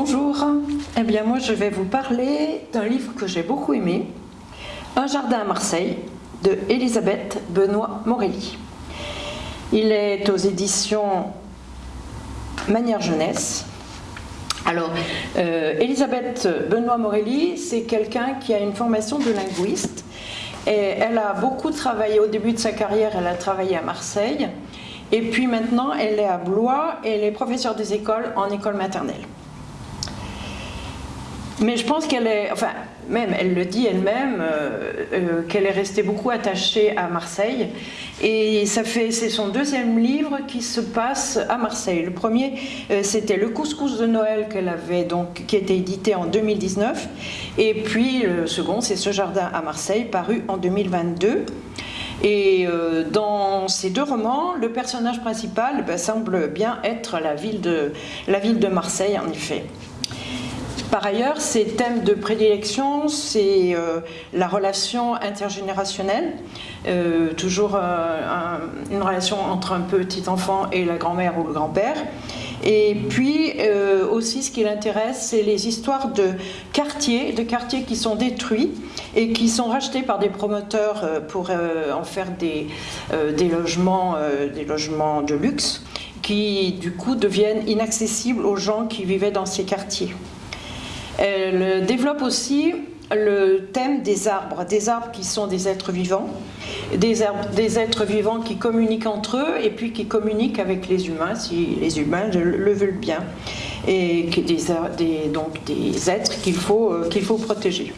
Bonjour, eh bien moi je vais vous parler d'un livre que j'ai beaucoup aimé, Un jardin à Marseille, de Elisabeth Benoît Morelli. Il est aux éditions Manière Jeunesse. Alors, euh, Elisabeth Benoît Morelli, c'est quelqu'un qui a une formation de linguiste. Et elle a beaucoup travaillé, au début de sa carrière, elle a travaillé à Marseille. Et puis maintenant, elle est à Blois et elle est professeure des écoles en école maternelle. Mais je pense qu'elle est, enfin, même, elle le dit elle-même, euh, euh, qu'elle est restée beaucoup attachée à Marseille. Et ça fait, c'est son deuxième livre qui se passe à Marseille. Le premier, euh, c'était Le couscous de Noël qu'elle avait donc, qui était édité en 2019. Et puis le second, c'est Ce jardin à Marseille, paru en 2022. Et dans ces deux romans, le personnage principal ben, semble bien être la ville, de, la ville de Marseille, en effet. Par ailleurs, ses thèmes de prédilection, c'est euh, la relation intergénérationnelle, euh, toujours euh, une relation entre un petit enfant et la grand-mère ou le grand-père. Et puis aussi ce qui l'intéresse, c'est les histoires de quartiers, de quartiers qui sont détruits et qui sont rachetés par des promoteurs pour en faire des, logements, des logements de luxe qui du coup deviennent inaccessibles aux gens qui vivaient dans ces quartiers. Elle développe aussi le thème des arbres, des arbres qui sont des êtres vivants, des, êtres vivants qui communiquent entre eux et puis qui communiquent avec les humains, si les humains le veulent bien, et des, donc des êtres qu'il faut, euh, qu'il faut protéger.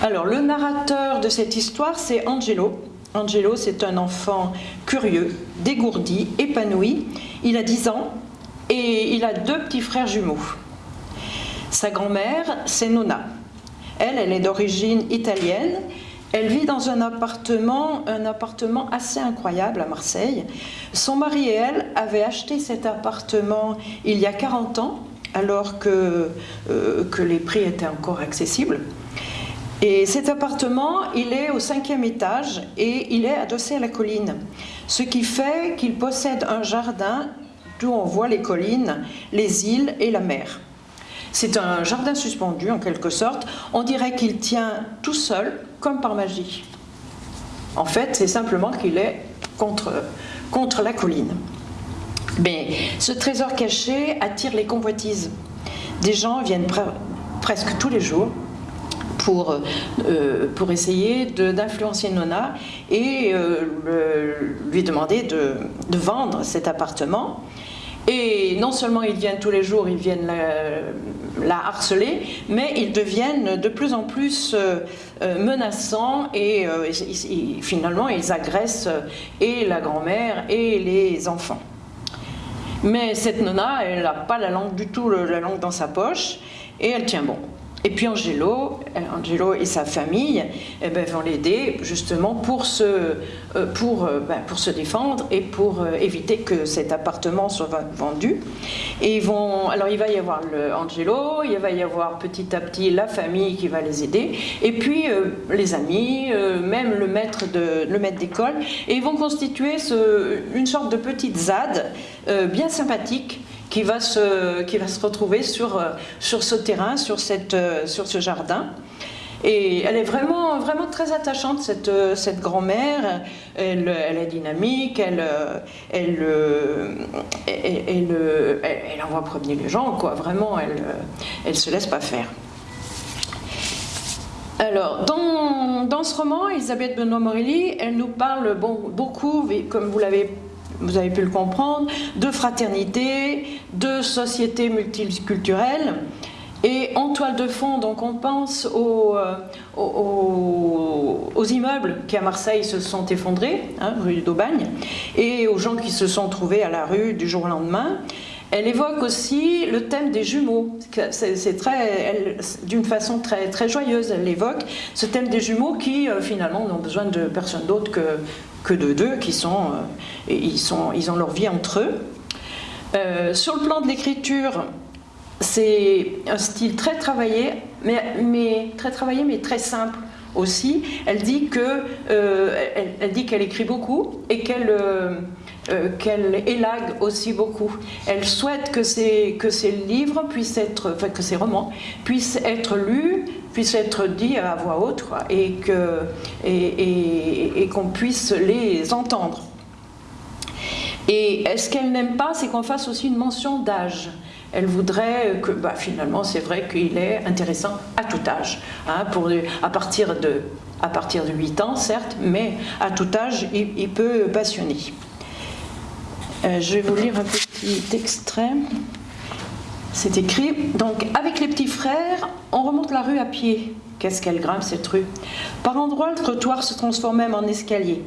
Alors, le narrateur de cette histoire, c'est Angelo. Angelo, c'est un enfant curieux, dégourdi, épanoui. Il a 10 ans et il a deux petits frères jumeaux. Sa grand-mère, c'est Nona. Elle, elle est d'origine italienne. Elle vit dans un appartement, un appartement assez incroyable à Marseille. Son mari et elle avaient acheté cet appartement il y a 40 ans, alors que, euh, que les prix étaient encore accessibles. Et cet appartement, il est au cinquième étage et il est adossé à la colline. Ce qui fait qu'il possède un jardin d'où on voit les collines, les îles et la mer. C'est un jardin suspendu en quelque sorte. On dirait qu'il tient tout seul, comme par magie. En fait, c'est simplement qu'il est contre, contre la colline. Mais ce trésor caché attire les convoitises. Des gens viennent presque tous les jours pour, euh, pour essayer d'influencer Nona et euh, lui demander de, de, vendre cet appartement. Et non seulement ils viennent tous les jours, ils viennent la, harceler, mais ils deviennent de plus en plus euh, euh, menaçants et, euh, finalement ils agressent et la grand-mère et les enfants. Mais cette nonna, elle n'a pas la langue du tout, la langue dans sa poche, et elle tient bon. Et puis Angelo, euh, Angelo et sa famille eh ben, vont l'aider justement pour se, euh, pour, euh, ben, pour se défendre et pour éviter que cet appartement soit vendu. Et ils vont, alors il va y avoir Angelo, il va y avoir petit à petit la famille qui va les aider, et puis les amis, même le maître d'école, et ils vont constituer une sorte de petite ZAD bien sympathique qui va se, qui va se retrouver sur, euh, sur ce terrain, sur, cette, euh, sur ce jardin. Et elle est vraiment, vraiment très attachante, cette, euh, cette grand-mère. Elle, elle, est dynamique, elle, elle, elle, elle, envoie promener les gens, quoi. Vraiment, elle ne se laisse pas faire. Alors, dans, dans, ce roman, Elisabeth Benoît-Morelli, elle nous parle bon, beaucoup, comme vous l'avez vous avez pu le comprendre, de fraternité, de société multiculturelle. Et en toile de fond, donc on pense aux, euh, aux, immeubles qui à Marseille se sont effondrés, hein, rue d'Aubagne, et aux gens qui se sont trouvés à la rue du jour au lendemain. Elle évoque aussi le thème des jumeaux. C'est d'une façon très, très joyeuse, elle évoque ce thème des jumeaux qui euh, finalement n'ont besoin de personne d'autre que, que de deux, qui sont, euh, ils, sont, ils ont leur vie entre eux. Euh, sur le plan de l'écriture, c'est un style très travaillé, mais, mais, très travaillé, mais très simple aussi. Elle dit que, elle, dit qu'elle écrit beaucoup et qu'elle qu'elle élague aussi beaucoup. Elle souhaite que ces, que livres puissent être, enfin que ces romans puissent être lus, puissent être dits à voix haute et qu'on et, puisse les entendre. Et ce qu'elle n'aime pas, c'est qu'on fasse aussi une mention d'âge. Elle voudrait que, bah, finalement, c'est vrai qu'il est intéressant à tout âge, hein, pour, à, partir de, à partir de 8 ans, certes, mais à tout âge, il, peut passionner. Euh, je vais vous lire un petit extrait. C'est écrit, donc avec les petits frères, on remonte la rue à pied. Qu'est-ce qu'elle grimpe cette rue? Par endroits, le trottoir se transforme même en escalier.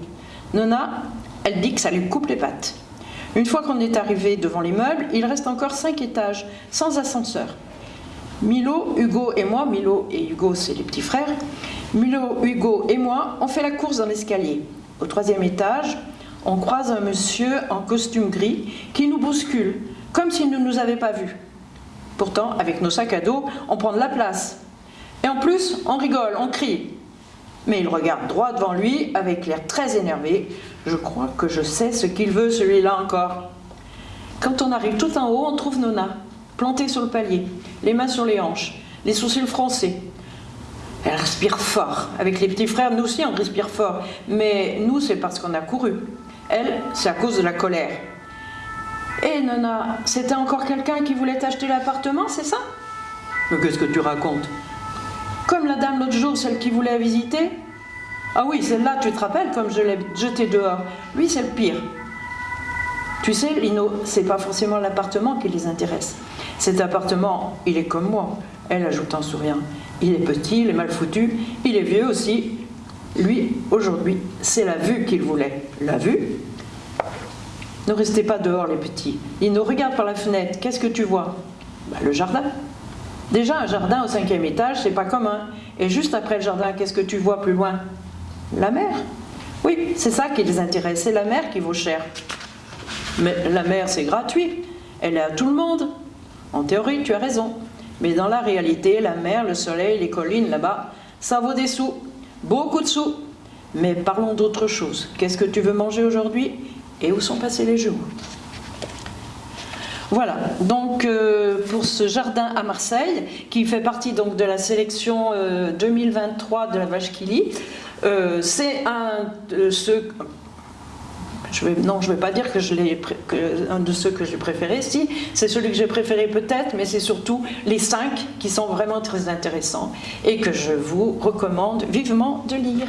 Nona, elle dit que ça lui coupe les pattes. Une fois qu'on est arrivé devant l'immeuble, il reste encore cinq étages, sans ascenseur. Milo, Hugo et moi, Milo et Hugo c'est les petits frères, Milo, Hugo et moi, on fait la course dans l'escalier. Au troisième étage, on croise un monsieur en costume gris qui nous bouscule, comme s'il ne nous avait pas vus. Pourtant, avec nos sacs à dos, on prend de la place. Et en plus, on rigole, on crie. Mais il regarde droit devant lui avec l'air très énervé. Je crois que je sais ce qu'il veut, celui-là encore. Quand on arrive tout en haut, on trouve Nona, plantée sur le palier, les mains sur les hanches, les sourcils froncés. Elle respire fort. Avec les petits frères, nous aussi, on respire fort. Mais nous, c'est parce qu'on a couru. Elle, c'est à cause de la colère. Hé, Nona, c'était encore quelqu'un qui voulait acheter l'appartement, c'est ça? Mais qu'est-ce que tu racontes? Comme la dame l'autre jour, celle qui voulait visiter Ah oui, celle-là, tu te rappelles, comme je l'ai jetée dehors. Lui, c'est le pire. Tu sais, Lino, c'est pas forcément l'appartement qui les intéresse. Cet appartement, il est comme moi. Elle ajoute en souriant. Il est petit, il est mal foutu, il est vieux aussi. Lui, aujourd'hui, c'est la vue qu'il voulait. La vue Ne restez pas dehors, les petits. Lino, regarde par la fenêtre. Qu'est-ce que tu vois? Bah, Le jardin. Déjà, un jardin au cinquième étage, c'est pas commun. Et juste après le jardin, qu'est-ce que tu vois plus loin? La mer. Oui, c'est ça qui les intéresse, c'est la mer qui vaut cher. Mais la mer, c'est gratuit. Elle est à tout le monde. En théorie, tu as raison. Mais dans la réalité, la mer, le soleil, les collines là-bas, ça vaut des sous. Beaucoup de sous. Mais parlons d'autre chose. Qu'est-ce que tu veux manger aujourd'hui Et où sont passés les jours? Voilà, donc euh, pour ce jardin à Marseille, qui fait partie donc de la sélection 2023 euh, de la Vache Kili, euh, c'est un ceux... Je non, je ne vais pas dire que je que, un de ceux que j'ai préféré, si, c'est celui que j'ai préféré peut-être, mais c'est surtout les cinq qui sont vraiment très intéressants et que je vous recommande vivement de lire.